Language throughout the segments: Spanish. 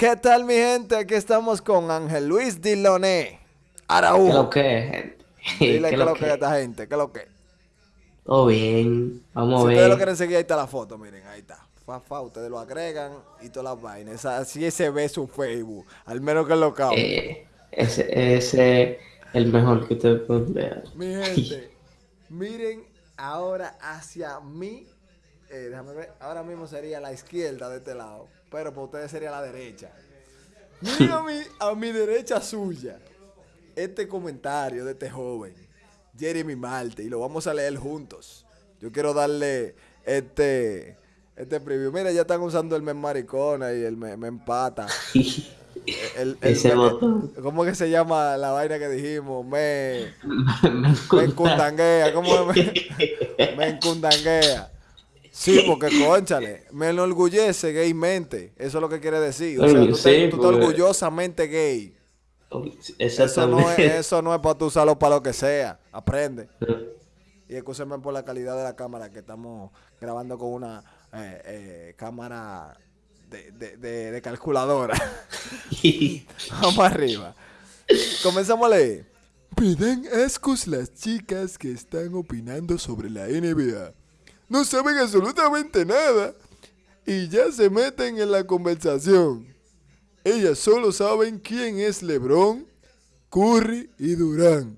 ¿Qué tal, mi gente? Aquí estamos con Ángel Luis Diloné. Araújo. ¿Qué lo que, gente? Dile qué lo que es esta gente, qué lo que. Todo bien, vamos Si a ustedes lo ver. quieren seguir, ahí está la foto, miren, ahí está. Fa, fa, ustedes lo agregan y todas las vainas. Así se ve su Facebook, al menos que lo cabo. Eh, ese ese es el mejor que ustedes pueden ver. Mi gente, miren ahora hacia mí. eh, déjame ver, ahora mismo sería la izquierda de este lado, pero para ustedes sería la derecha. Miren a mi, a mi derecha suya este comentario de este joven, Jeremy Marte, y lo vamos a leer juntos. Yo quiero darle este, este preview. Mira, ya están usando el me maricona y el me, me empata. El- el- Ese. ¿Cómo que se llama la vaina que dijimos? Me... Me Me encanta. encundanguea, ¿cómo? Me, me encundanguea. Sí, porque conchale, me enorgullece gaymente. Eso es lo que quiere decir. O sea, tú, Sí, te- tú estás porque- orgullosamente gay. Eso no es, Exactamente. eso no es para tú usarlo para lo que sea. Aprende. Y escúchame por la calidad de la cámara que estamos grabando con una eh, eh, cámara de, de- de- de calculadora. Vamos arriba. Comenzamos a leer. Pidan ascos las chicas que están opinando sobre la NBA. No saben absolutamente nada y ya se meten en la conversación. Ellas solo saben quién es LeBron, Curry y Durán.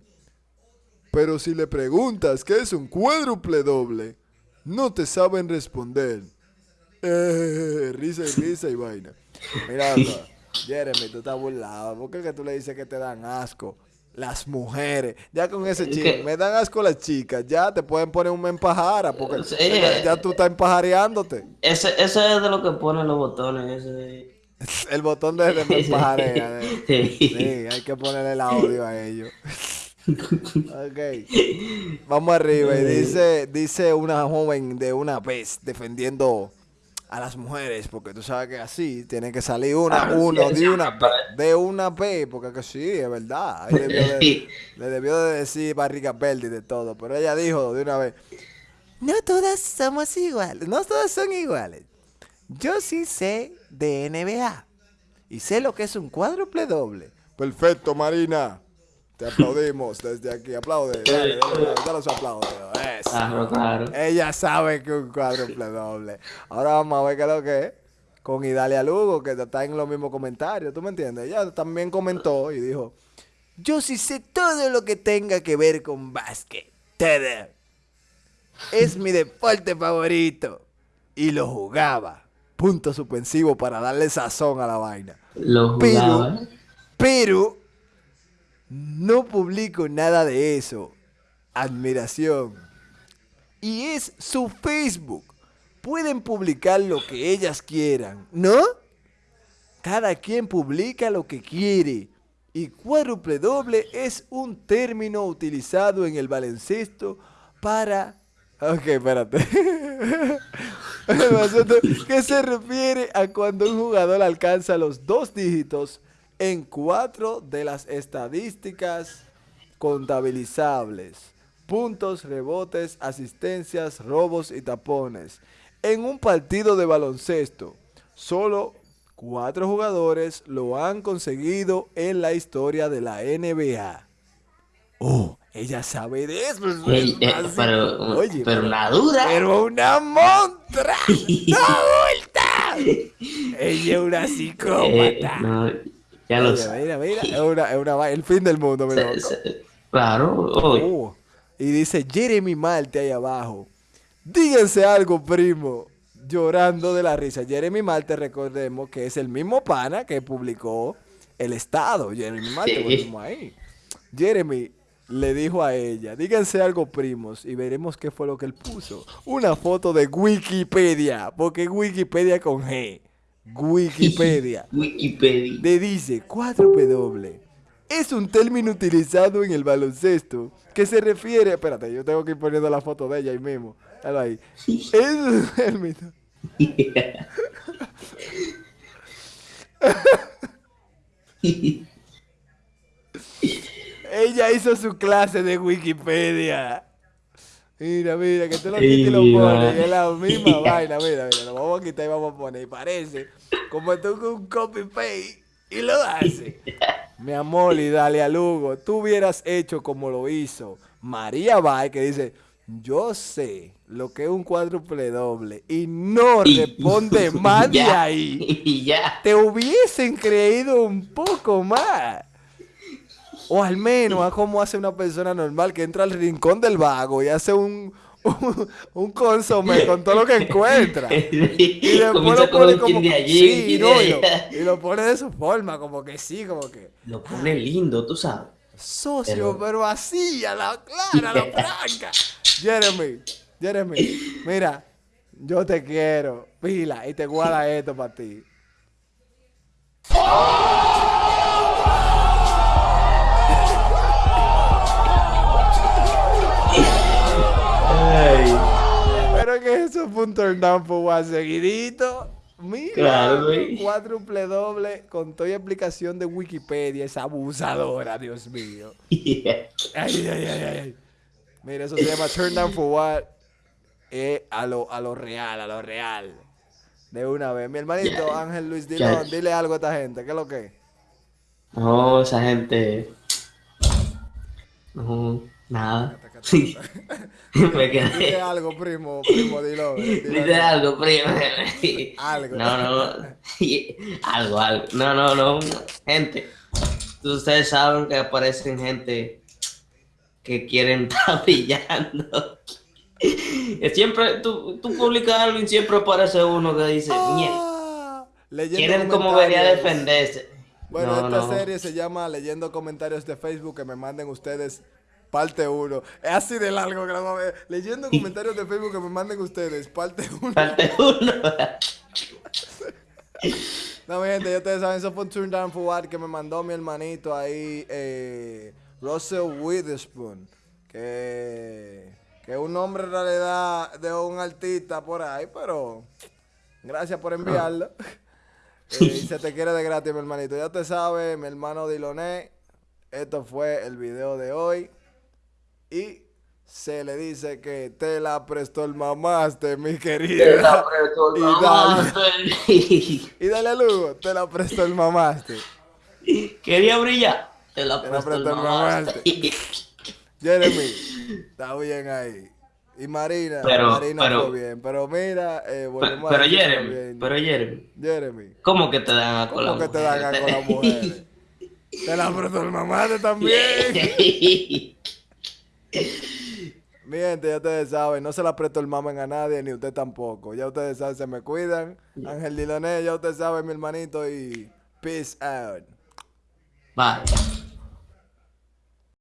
Pero si le preguntas qué es un cuádruple doble, no te saben responder. Eh, risa y risa y vaina. Mira, loco, Jeremy, tú estás burlado. ¿Por qué es que tú le dices que te dan asco? Las mujeres. Ya con ese que- me dan asco las chicas. Ya te pueden poner un empajara. Porque Sí. ya, ya tú estás empajareándote. Ese, eso es de lo que ponen los botones. Ese. El botón de, de empajarea. de- Sí. Sí, hay que ponerle el audio a ellos. ok. Vamos arriba. Y dice, dice una joven de una vez defendiendo a las mujeres, porque tú sabes que así tiene que salir una, Ah, uno sí, de una vez, de una vez, porque que sí, es verdad. Ahí debió de- le debió de decir barriga verde y de todo, pero ella dijo de una vez, no todas somos iguales, no todas son iguales. Yo sí sé de NBA y sé lo que es un cuádruple doble. Perfecto, Marina. Te aplaudimos desde aquí. Aplaude. Dale, dale, dale, su. Eso. Claro, claro. Ella sabe que un cuádruple doble. Ahora vamos a ver qué es lo que es. Con Idalia Lugo, que está en los mismos comentarios. ¿Tú me entiendes? Ella también comentó y dijo: Yo sí sé todo lo que tenga que ver con básquet. Todo. Es mi deporte favorito. Y lo jugaba. Punto suspensivo para darle sazón a la vaina. Lo Pero, jugaba. pero, no publico nada de eso. Admiración. Y es su Facebook. Pueden publicar lo que ellas quieran, ¿no? Cada quien publica lo que quiere. Y cuádruple doble es un término utilizado en el baloncesto para... Ok, espérate. Que se refiere a cuando un jugador alcanza los dos dígitos en cuatro de las estadísticas contabilizables. Puntos, rebotes, asistencias, robos y tapones. En un partido de baloncesto, solo cuatro jugadores lo han conseguido en la historia de la NBA. Oh, ella sabe de eso. eso es Ey, eh, pero, Oye, pero una dura. pero una montra adulta. Ella es una Eh, psicópata. no, ya lo mira, mira, es una, es una va- el fin del mundo, mira. Se- se- Claro. Uh, y dice Jeremy Marte ahí abajo. Díganse algo, primo. Llorando de la risa. Jeremy Marte, recordemos que es el mismo pana que publicó el Estado. Jeremy Marte, Sí. ahí. Jeremy le dijo a ella, díganse algo, primos, y veremos qué fue lo que él puso. Una foto de Wikipedia, porque Wikipedia con G. Wikipedia. Wikipedia. Le dice 4W. Es un término utilizado en el baloncesto que se refiere. Espérate, yo tengo que ir poniendo la foto de ella ahí mismo. Dale ahí. Es un término. Ella hizo su clase de Wikipedia. Mira, mira, que tú lo quitas y lo pones. va. Es la misma vaina, mira, mira. Lo vamos a quitar y vamos a poner. Y parece como tú con un copy paste y lo haces. Mi amor, y dale a Lugo. Tú hubieras hecho como lo hizo María Bay, que dice: Yo sé lo que es un cuádruple doble. Y no responde más de ahí. Y ya. Te hubiesen creído un poco más. O al menos a cómo hace una persona normal que entra al rincón del vago y hace un, un, un consomé con todo lo que encuentra. Y después lo pone como de allí, sí, un chin no, de y, lo, allá. y lo pone de su forma, como que sí, como que Lo pone lindo, tú sabes. socio, Pero- pero así, a la clara, a la franca. Jeremy, Jeremy, mira, yo te quiero, pila, y te guarda esto para ti. Ay, eso fue un turn down for what seguidito. Mira, Claro, cuádruple doble con toda explicación de Wikipedia, esa abusadora, Dios mío. Ay, ay, ay, ay, ay. Mira, eso se llama turn down for what eh, a, lo, a lo real, a lo real. De una vez. Mi hermanito. Ángel Luis. Dilón, dile algo a esta gente. ¿Qué es lo que? No, esa gente. No, nada. Me Dile quedé. algo, primo, primo Dilón. dile Dice algo. primo. Algo. No, no. Algo, algo. No, no, no. Gente, ustedes saben que aparecen gente que quieren estar brillando. Siempre, tú, tú publicas algo y siempre aparece uno que dice, "Mierda". Ah, Quieren como venir a defenderse. Bueno, No, esta no. serie se llama Leyendo Comentarios de Facebook que me manden ustedes parte 1. Es así de largo que vamos a ver. Leyendo comentarios de Facebook que me manden ustedes parte 1. Parte uno. No, mi gente, ya ustedes saben, eso fue un turn down for what que me mandó mi hermanito ahí, eh, Russell Witherspoon, que, que es un nombre en realidad de un artista por ahí, pero gracias por enviarlo. Eh, y se te quiere de gratis, mi hermanito. Ya te sabes, mi hermano Diloné, esto fue el video de hoy. Y se le dice que te la prestó el mamaste, mi querida. Te la apretó el Y dale. mamaste. Y dale a Lugo, te la prestó el mamaste. Quería brillar. Te la Te la prestó el prestó el mamaste. Jeremy, está bien ahí. Y Marina, Pero- Marina pero- fue bien. Pero mira, eh, Pero, volvemos a pero decir Jeremy, pero Jeremy, Jeremy, ¿cómo que te dan a con ¿cómo que te dan a con las mujeres? Te la mamaste también. Mi gente, ya ustedes saben, no se la presto el mamen a nadie, ni usted tampoco. Ya ustedes saben, se me cuidan. Ángel Diloné, ya ustedes saben, mi hermanito, y peace out. Bye.